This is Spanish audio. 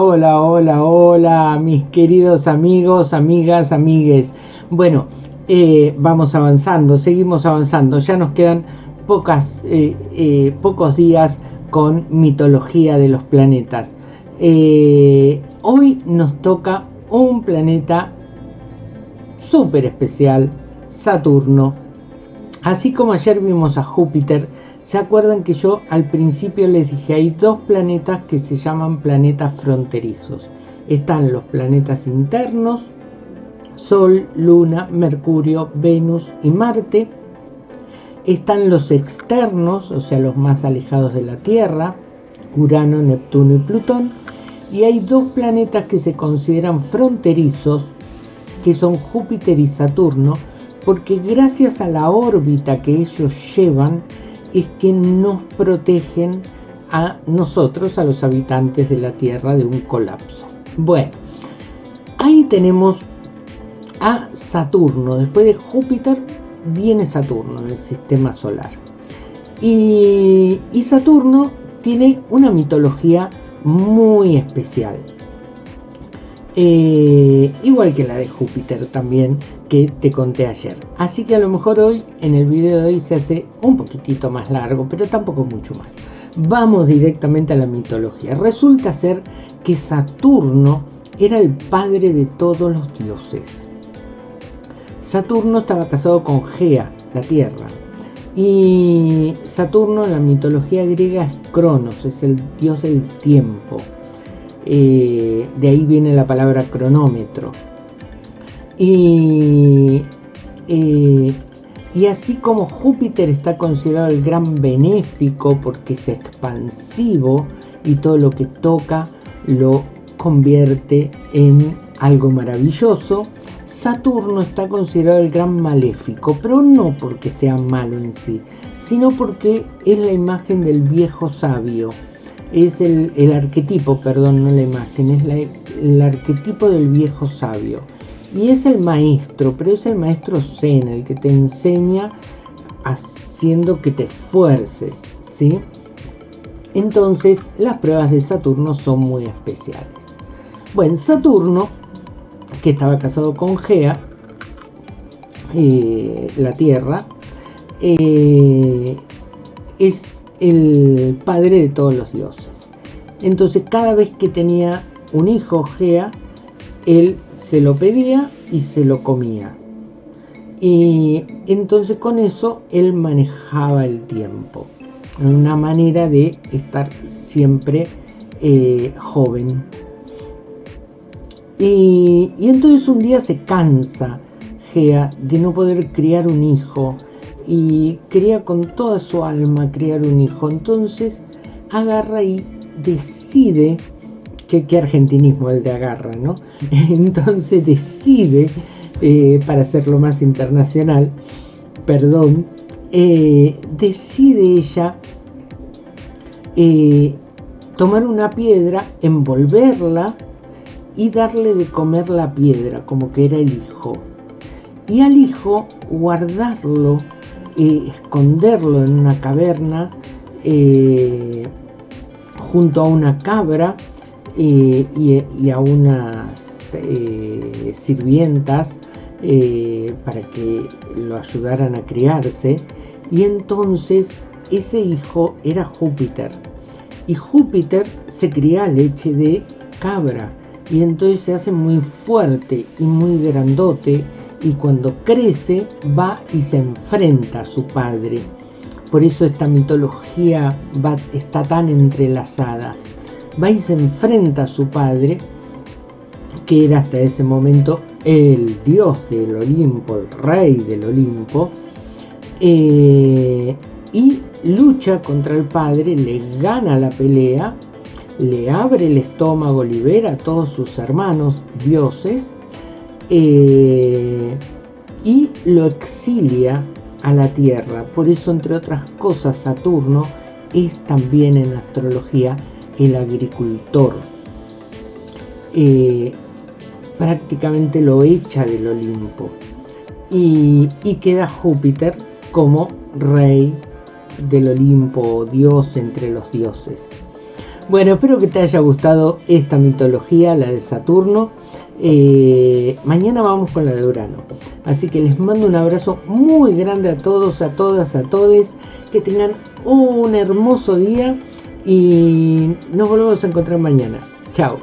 hola, hola, hola, mis queridos amigos, amigas, amigues. Bueno, eh, vamos avanzando, seguimos avanzando. Ya nos quedan eh, eh, pocos días con mitología de los planetas. hoy nos toca un planeta súper especial, Saturno. Así como ayer vimos a Júpiter, ¿se acuerdan que yo al principio les dije hay dos planetas que se llaman planetas fronterizos? Están los planetas internos, Sol, Luna, Mercurio, Venus y Marte. Están los externos, o sea, los más alejados de la Tierra, Urano, Neptuno y Plutón. Y hay dos planetas que se consideran fronterizos, que son Júpiter y Saturno, porque gracias a la órbita que ellos llevan es que nos protegen a nosotros, a los habitantes de la Tierra, de un colapso. Bueno, ahí tenemos a Saturno. Después de Júpiter viene Saturno en el sistema solar. Y, Saturno tiene una mitología muy especial. Eh, igual que la de Júpiter también que te conté ayer. Así que a lo mejor hoy en el video de hoy se hace un poquitito más largo, pero tampoco mucho más. Vamos directamente a la mitología. Resulta ser que Saturno era el padre de todos los dioses. Saturno estaba casado con Gea, la Tierra. Y Saturno en la mitología griega es Cronos, es el dios del tiempo. Eh, de ahí viene la palabra cronómetro. Y, eh, y así como Júpiter está considerado el gran benéfico porque es expansivo y todo lo que toca lo convierte en algo maravilloso, Saturno está considerado el gran maléfico, pero no porque sea malo en sí, sino porque es la imagen del viejo sabio. Es el, arquetipo, perdón, no la imagen, es el arquetipo del viejo sabio. Y es el maestro, pero es el maestro Zen, el que te enseña haciendo que te esfuerces, ¿sí? Entonces, las pruebas de Saturno son muy especiales. Bueno, Saturno que estaba casado con Gea, eh, la Tierra, eh, es el padre de todos los dioses. Entonces cada vez que tenía un hijo Gea, él se lo pedía y se lo comía. Y entonces con eso él manejaba el tiempo. Una manera de estar siempre eh, joven. Y, entonces un día se cansa Gea de no poder criar un hijo y quería con toda su alma criar un hijo. Entonces agarra y decide, que, argentinismo el de agarra, ¿no? Entonces decide, eh, para hacerlo más internacional, perdón, eh, decide ella eh, tomar una piedra, envolverla y darle de comer la piedra, como que era el hijo. Y al hijo guardarlo, eh, esconderlo en una caverna eh, junto a una cabra eh, y, a unas sirvientas para que lo ayudaran a criarse. Y entonces ese hijo era Júpiter. Y Júpiter se cría leche de cabra y entonces se hace muy fuerte y muy grandote y cuando crece va y se enfrenta a su padre. Por eso esta mitología va, está tan entrelazada. Va y se enfrenta a su padre, que era hasta ese momento el dios del Olimpo, el rey del Olimpo, eh, y lucha contra el padre, le gana la pelea le abre el estómago, libera a todos sus hermanos dioses eh, y lo exilia a la tierra. Por eso, entre otras cosas, Saturno es también en astrología el agricultor. Eh, prácticamente lo echa del Olimpo y, y queda Júpiter como rey del Olimpo, dios entre los dioses. Bueno, espero que te haya gustado esta mitología, la de Saturno. Eh, mañana vamos con la de Urano. Así que les mando un abrazo muy grande a todos, a todas, a todes. Que tengan un hermoso día y nos volvemos a encontrar mañana. Chao.